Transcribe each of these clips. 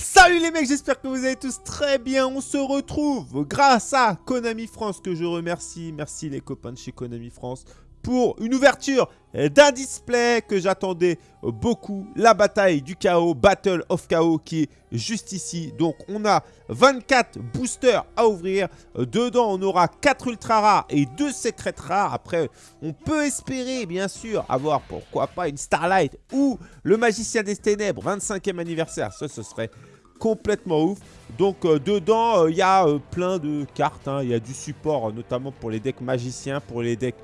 Salut les mecs, j'espère que vous allez tous très bien. On se retrouve grâce à Konami France que je remercie. Merci les copains de chez Konami France pour une ouverture d'un display que j'attendais beaucoup. La bataille du chaos, Battle of Chaos qui est juste ici. Donc on a 24 boosters à ouvrir. Dedans on aura 4 ultra rares et 2 secrètes rares. Après on peut espérer bien sûr avoir pourquoi pas une Starlight ou le Magicien des Ténèbres 25e anniversaire. Ça ce serait complètement ouf. Donc euh, dedans, il euh, y a euh, plein de cartes. Il y a du support, notamment pour les decks magiciens, pour les decks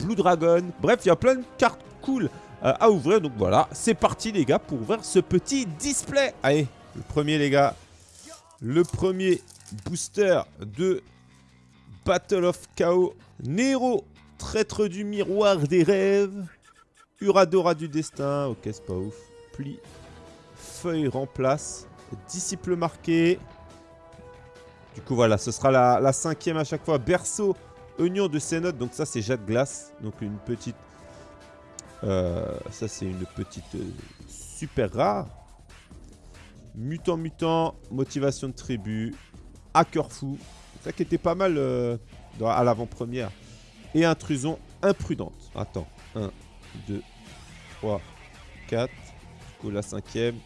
Blue Dragon. Bref, il y a plein de cartes cool à ouvrir. Donc voilà, c'est parti les gars pour ouvrir ce petit display. Allez, le premier les gars. Le premier booster de Battle of Chaos. Nero, traître du miroir des rêves. Uradora du destin. Ok, c'est pas ouf. Pli. Feuille remplace. Disciple marqué. Du coup, voilà, ce sera la, cinquième à chaque fois. Berceau, oignon de Cénote. Donc ça, c'est Jade Glace. Donc une petite... Euh, ça, c'est une petite euh, super rare. Mutant, mutant, motivation de tribu. Hacker fou. Ça qui était pas mal euh, à l'avant-première. Et intrusion imprudente. Attends. 1, 2, 3, 4. Du coup, la cinquième.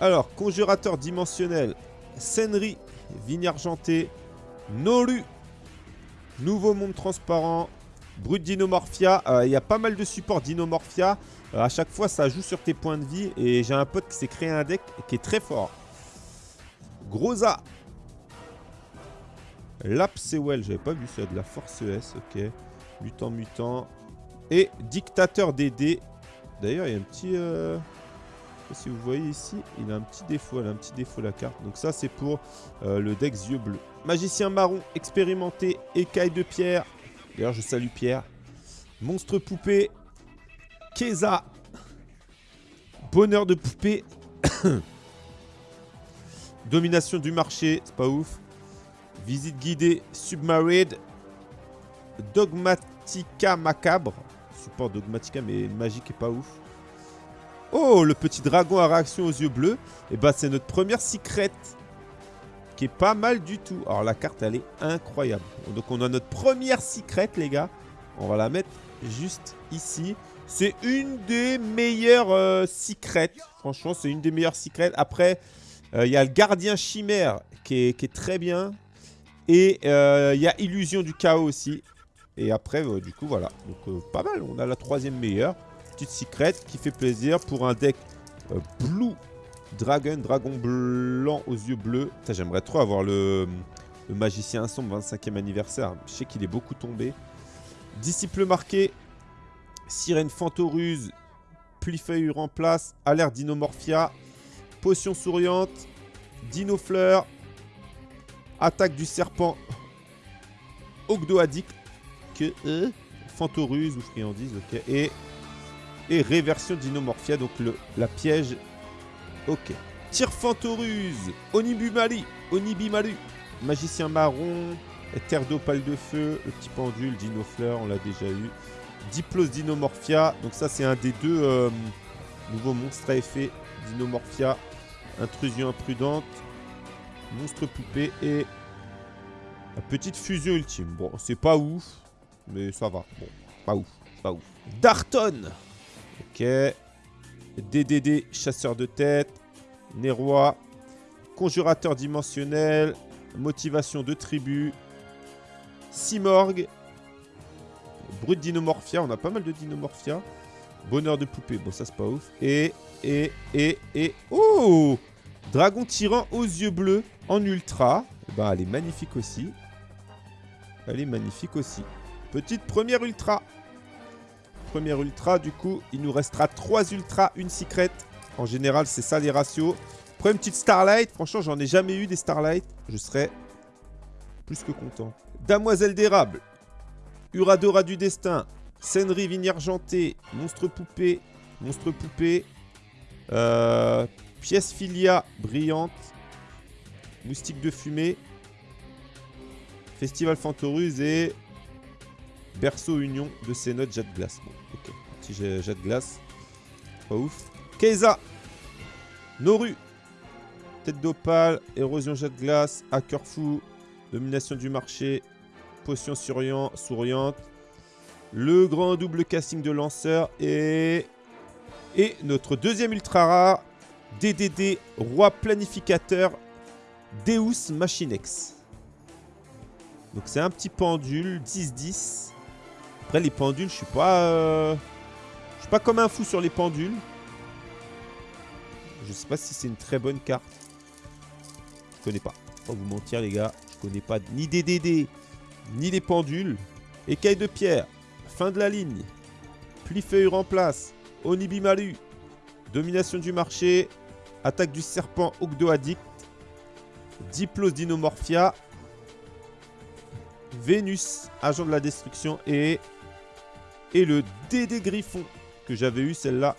Alors, conjurateur dimensionnel, Senri, vigne argentée, Nolu, nouveau monde transparent, brut dinomorphia. Euh, il y a pas mal de supports dinomorphia. Euh, à chaque fois, ça joue sur tes points de vie. Et j'ai un pote qui s'est créé un deck qui est très fort. Grosa. Lapsewell, j'avais pas vu ça, de la force ES, ok. Mutant, mutant. Et dictateur DD. D'ailleurs, il y a un petit... Euh, si vous voyez ici, il a un petit défaut, elle a un petit défaut la carte. Donc ça c'est pour euh, le deck yeux bleus. Magicien marron, expérimenté, écaille de pierre. D'ailleurs je salue Pierre. Monstre poupée, Keza. Bonheur de poupée. Domination du marché, c'est pas ouf. Visite guidée, Submarine. Dogmatica macabre. Support Dogmatica mais magique est pas ouf. Oh, le petit dragon à réaction aux yeux bleus. Et eh bah, ben, c'est notre première secrète. Qui est pas mal du tout. Alors, la carte, elle est incroyable. Donc, on a notre première secrète, les gars. On va la mettre juste ici. C'est une des meilleures euh, secrètes. Franchement, c'est une des meilleures secrètes. Après, euh, il y a le gardien chimère qui est, très bien. Et euh, il y a illusion du chaos aussi. Et après, du coup, voilà. Donc, pas mal. On a la troisième meilleure secret qui fait plaisir pour un deck euh, Blue Dragon, dragon blanc aux yeux bleus. J'aimerais trop avoir le, magicien sombre 25e anniversaire. Je sais qu'il est beaucoup tombé. Disciple marqué, sirène fantoruse, plifeuille remplace, alerte dinomorphia, potion souriante, dinofleur, attaque du serpent, Ogdo addict, que, euh, fantoruse ou friandise, ok, et et réversion d'Inomorphia, donc le, la piège. Ok. Tire Fantoruse, Onibumali, Onibimalu, Magicien Marron, Terre d'Opale de Feu, le petit pendule, Dinofleur, on l'a déjà eu. Diplos d'Inomorphia, donc ça c'est un des deux euh, nouveaux monstres à effet d'Inomorphia. Intrusion imprudente, Monstre poupée et la petite fusion ultime. Bon, c'est pas ouf, mais ça va. Bon, pas ouf, pas ouf. Darton Ok. DDD, chasseur de tête. Nérois. Conjurateur dimensionnel. Motivation de tribu. Simorgue. Brut dinomorphia. On a pas mal de dinomorphia. Bonheur de poupée. Bon, ça, c'est pas ouf. Et, et, et, et... Oh Dragon tyran aux yeux bleus en ultra. Bah, elle est magnifique aussi. Elle est magnifique aussi. Petite première ultra première ultra. Du coup, il nous restera 3 ultras, une secret. En général, c'est ça les ratios. Prenez une petite Starlight. Franchement, j'en ai jamais eu des Starlight. Je serais plus que content. Damoiselle d'érable. Uradora du destin. Senri vigne argentée. Monstre poupée. Monstre poupée. Euh, pièce filia brillante. Moustique de fumée. Festival Fantoruse et Berceau Union de ces notes glace. Petit jet glace. Pas ouf. Keiza. Noru. Tête d'opale. Érosion jet de glace. Hacker fou. Domination du marché. Potion souriante. Le grand double casting de lanceur. Et... Et notre deuxième ultra rare. DDD, roi planificateur. Deus Machinex. Donc c'est un petit pendule, 10-10. Après les pendules, je suis pas... Euh, pas comme un fou sur les pendules. Je sais pas si c'est une très bonne carte. Je connais pas. Pas vous mentir les gars. Je connais pas ni DDD, ni les pendules. Écaille de pierre. Fin de la ligne. Pli-feuille remplace. Onibimalu. Domination du marché. Attaque du serpent Ogdo Addict. Diplos Dinomorphia. Vénus, agent de la destruction. Et, et le DD Griffon j'avais eu, celle-là.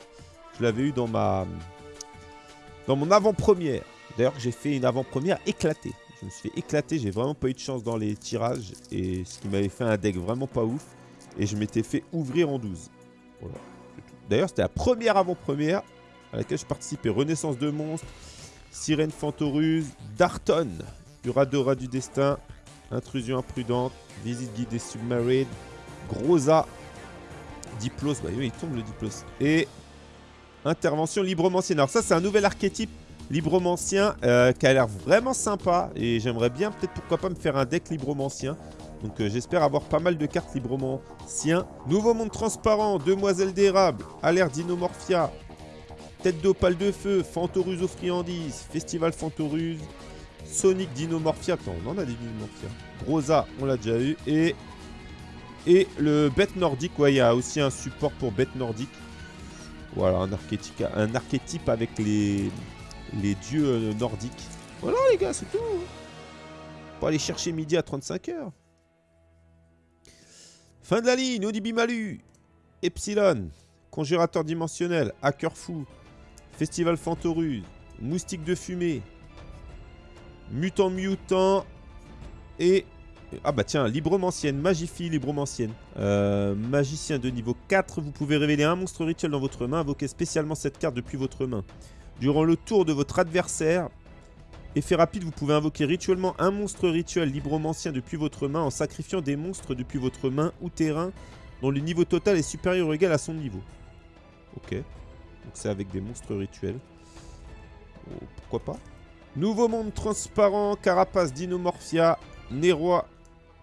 Je l'avais eu dans ma dans mon avant-première. D'ailleurs, j'ai fait une avant-première éclatée. Je me suis fait éclater. J'ai vraiment pas eu de chance dans les tirages. Et ce qui m'avait fait un deck vraiment pas ouf. Et je m'étais fait ouvrir en 12. Voilà. D'ailleurs, c'était la première avant-première à laquelle je participais. Renaissance de monstres, Sirène Fantoruse, Darton, Uradora du Destin, Intrusion Imprudente, Visite guidée Submarine, Grosa, Diplos, bah oui, il tombe le Diplos. Et Intervention Libromancienne. Alors ça, c'est un nouvel archétype Libromancien euh, qui a l'air vraiment sympa. Et j'aimerais bien, peut-être pourquoi pas, me faire un deck Libromancien. Donc euh, j'espère avoir pas mal de cartes Libromancien. Nouveau monde transparent, Demoiselle d'érable, Alerte Dinomorphia, Tête d'opale de feu, Fantoruse aux friandises, Festival Fantoruse, Sonic Dinomorphia. Attends, on en a des Dinomorphia. Rosa, on l'a déjà eu. Et, et le bête nordique. Ouais, il y a aussi un support pour bête nordique. Voilà, un archétype, avec les, dieux euh, nordiques. Voilà les gars, c'est tout. Pour aller chercher midi à 35 heures. Fin de la ligne, Odibimalu, Epsilon, Conjurateur dimensionnel, Hacker fou, Festival Fantorus, Moustique de fumée, Mutant Mutant et ah bah tiens, Libromancienne, Magifie, Libromancienne. Euh, magicien de niveau 4, vous pouvez révéler un monstre rituel dans votre main, invoquer spécialement cette carte depuis votre main. Durant le tour de votre adversaire, effet rapide, vous pouvez invoquer rituellement un monstre rituel Libromancien depuis votre main en sacrifiant des monstres depuis votre main ou terrain dont le niveau total est supérieur ou égal à son niveau. Ok, donc c'est avec des monstres rituels. Oh, pourquoi pas Nouveau monde transparent, Carapace Dinomorphia, Neroi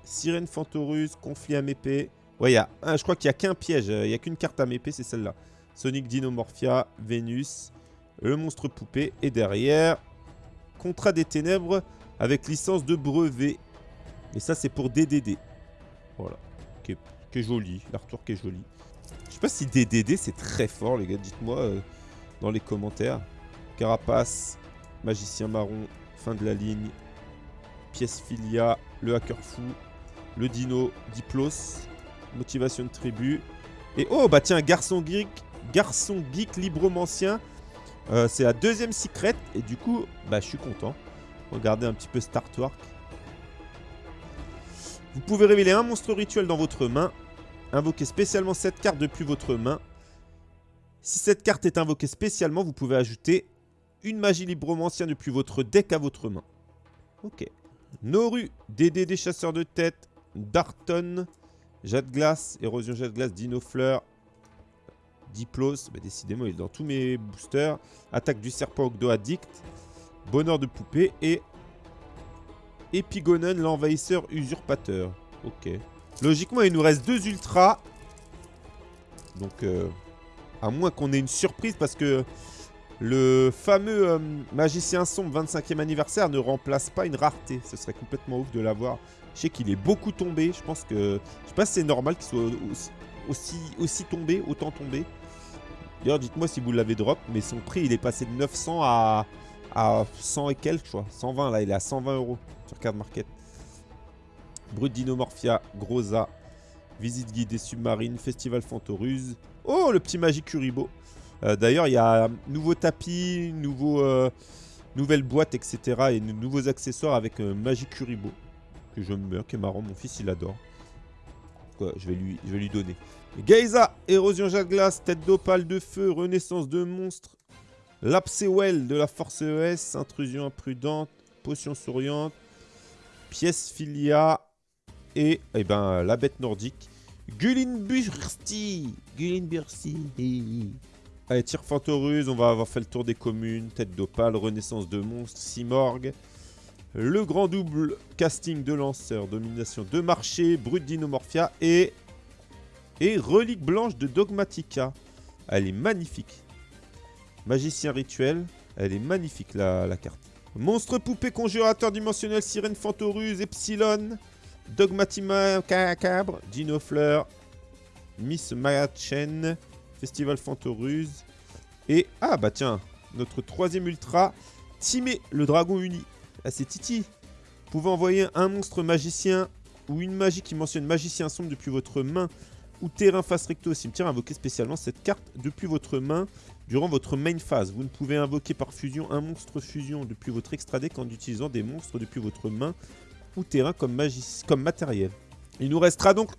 Sirène Fantorus, Conflit à mépée. Ouais, y a je crois qu'il n'y a qu'un piège. Il n'y a qu'une carte à mépée, c'est celle-là. Sonic Dinomorphia, Vénus, le monstre poupée. Et derrière, Contrat des Ténèbres avec licence de brevet. Et ça, c'est pour DDD. Voilà. Qui est, joli. L'artwork est joli. Je sais pas si DDD, c'est très fort, les gars. Dites-moi euh, dans les commentaires. Carapace, Magicien Marron, fin de la ligne. Pièce Filia, le hacker fou, le dino Diplos, motivation de tribu. Et oh, bah tiens, garçon geek, garçon geek libromancien. Euh, c'est la deuxième secret. Et du coup, bah je suis content. Regardez un petit peu Startwork. Vous pouvez révéler un monstre rituel dans votre main. Invoquer spécialement cette carte depuis votre main. Si cette carte est invoquée spécialement, vous pouvez ajouter une magie libromancien depuis votre deck à votre main. Ok. Noru, DD des chasseurs de tête, Darton, Jet de glace, Érosion jet de glace, Dino Fleur, Diplos, bah décidément il est dans tous mes boosters, Attaque du serpent Ogdo Addict, Bonheur de poupée et Epigonen l'envahisseur usurpateur. Ok. Logiquement il nous reste deux ultras. Donc euh, à moins qu'on ait une surprise parce que le fameux euh, magicien sombre 25e anniversaire ne remplace pas une rareté. Ce serait complètement ouf de l'avoir. Je sais qu'il est beaucoup tombé. Je pense que... Je sais pas si c'est normal qu'il soit aussi, tombé, autant tombé. D'ailleurs, dites-moi si vous l'avez drop. Mais son prix, il est passé de 900 à, à 100 et quelques, vois. 120, là. Il est à 120 euros sur Card Market. Brut Dinomorphia, Grosa, Visite guidée submarine, Festival Fantoruse. Oh, le petit Magic Kuribo. Euh, d'ailleurs, il y a nouveau tapis, nouveau, euh, nouvelle boîte, etc. Et nouveaux accessoires avec un Magic Kuribo. Je me qui est marrant. Mon fils, il adore. Je vais lui, je vais lui donner. Geysa, érosion jet glace, tête d'opale de feu, renaissance de monstre, Lapsewell de la Force ES, intrusion imprudente, potion souriante, pièce filia et eh ben, la bête nordique. Gullinbursti Gullinbursti Allez, tir fantoruse, on va avoir fait le tour des communes, tête d'opale, renaissance de monstres, Simorgue. Le grand double casting de lanceur, domination de marché, brut dinomorphia et... Relique blanche de Dogmatica. Elle est magnifique. Magicien rituel. Elle est magnifique la, carte. Monstre poupée conjurateur dimensionnel, sirène fantoruse, epsilon. Dogmatima cabre, Dino Fleur, Miss Chen, Festival Fantoruse. Et, ah bah tiens, notre troisième ultra, Timé, le dragon uni. Ah c'est Titi. Vous pouvez envoyer un monstre magicien ou une magie qui mentionne magicien sombre depuis votre main ou terrain face recto au cimetière, invoquer spécialement cette carte depuis votre main durant votre main phase. Vous ne pouvez invoquer par fusion un monstre fusion depuis votre extra deck en utilisant des monstres depuis votre main ou terrain comme, magie, comme matériel. Il nous restera donc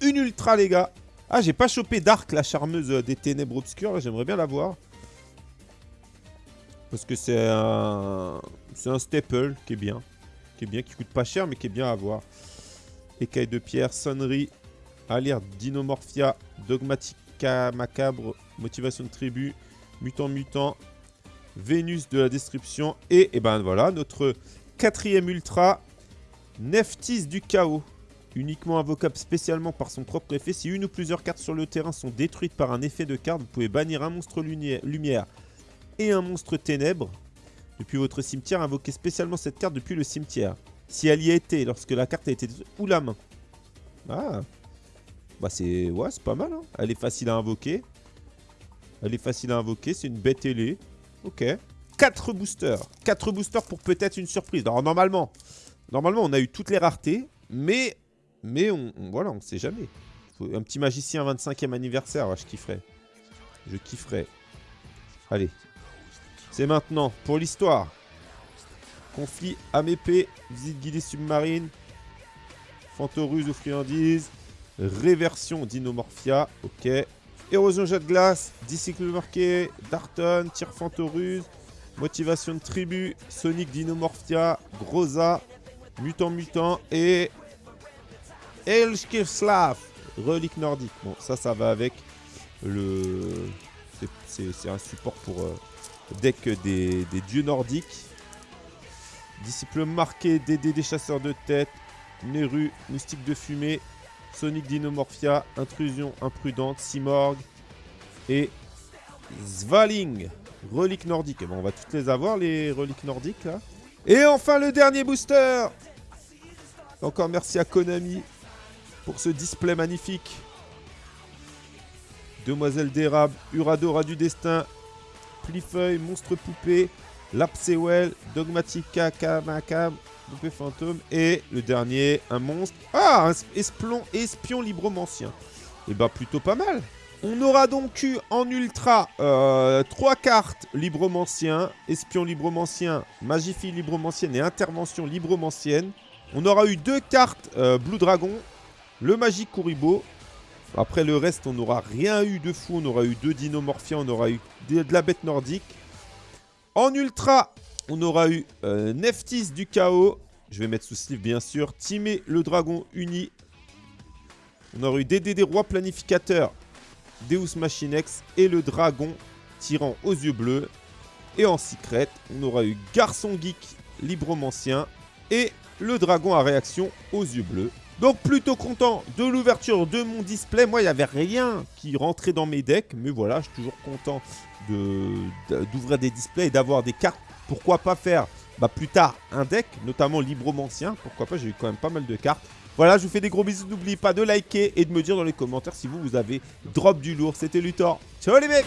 une ultra les gars. Ah j'ai pas chopé Dark la charmeuse des ténèbres obscures, j'aimerais bien la voir. Parce que c'est un... Un staple qui est bien. Qui est bien, qui coûte pas cher mais qui est bien à voir. Écaille de pierre, sonnerie, Alerte Dinomorphia, Dogmatica Macabre, Motivation de tribu, Mutant Mutant, Vénus de la Destruction. Et, et eh ben voilà, notre quatrième ultra, Neftis du Chaos. Uniquement invocable spécialement par son propre effet. Si une ou plusieurs cartes sur le terrain sont détruites par un effet de carte, vous pouvez bannir un monstre lumière et un monstre ténèbres. Depuis votre cimetière, invoquez spécialement cette carte depuis le cimetière. Si elle y a été, lorsque la carte a été... ou la main. Ah, bah c'est... Ouais, c'est pas mal. Hein. Elle est facile à invoquer. Elle est facile à invoquer. C'est une bête ailée. Ok. 4 boosters. 4 boosters pour peut-être une surprise. Alors normalement, normalement on a eu toutes les raretés. Mais, mais on, voilà, on sait jamais. un petit magicien 25e anniversaire, je kifferais. Je kifferais. Allez. C'est maintenant pour l'histoire. Conflit épée. visite guidée submarine, Fantoruse ou friandises, Réversion Dinomorphia, ok. Érosion jet de glace, Dicycle marqué, Darton, Tir Fantoruse, Motivation de tribu, Sonic Dinomorphia, Groza, Mutant Mutant et Elskirslav, Relique nordique. Bon, ça, ça va avec le... C'est un support pour euh, deck des, dieux nordiques. Disciple marqué, DD des chasseurs de tête, Neru, Mystique de fumée, Sonic Dinomorphia, Intrusion Imprudente, Simorg et Zvaling, relique nordique. On va toutes les avoir, les reliques nordiques. Et enfin, le dernier booster Encore merci à Konami pour ce display magnifique. Demoiselle d'érable, Uradora du destin, Plifeuille, Monstre poupée, Lapsewell, Dogmatica, Kamakam, Poupée fantôme. Et le dernier, un monstre. Ah, un espion, espion libromancien. Et eh bah, ben, plutôt pas mal. On aura donc eu en ultra euh, trois cartes libromancien, espion libromancien, magifie libromancienne et intervention libromancienne. On aura eu deux cartes euh, Blue Dragon, le magique Kuribo. Après le reste, on n'aura rien eu de fou. On aura eu deux dinomorphiens, on aura eu de la bête nordique. En ultra, on aura eu euh, Neftis du chaos. Je vais mettre sous sleeve bien sûr. Timé le dragon uni. On aura eu DDD roi planificateur. Deus Machinex et le dragon tirant aux yeux bleus. Et en secret, on aura eu Garçon Geek Libromancien et le dragon à réaction aux yeux bleus. Donc plutôt content de l'ouverture de mon display. Moi, il n'y avait rien qui rentrait dans mes decks. Mais voilà, je suis toujours content d'ouvrir des displays et d'avoir des cartes pourquoi pas faire bah, plus tard un deck, notamment Libromancien. Pourquoi pas, j'ai eu quand même pas mal de cartes. Voilà, je vous fais des gros bisous. N'oubliez pas de liker et de me dire dans les commentaires si vous, vous avez drop du lourd. C'était Luthor. Ciao les mecs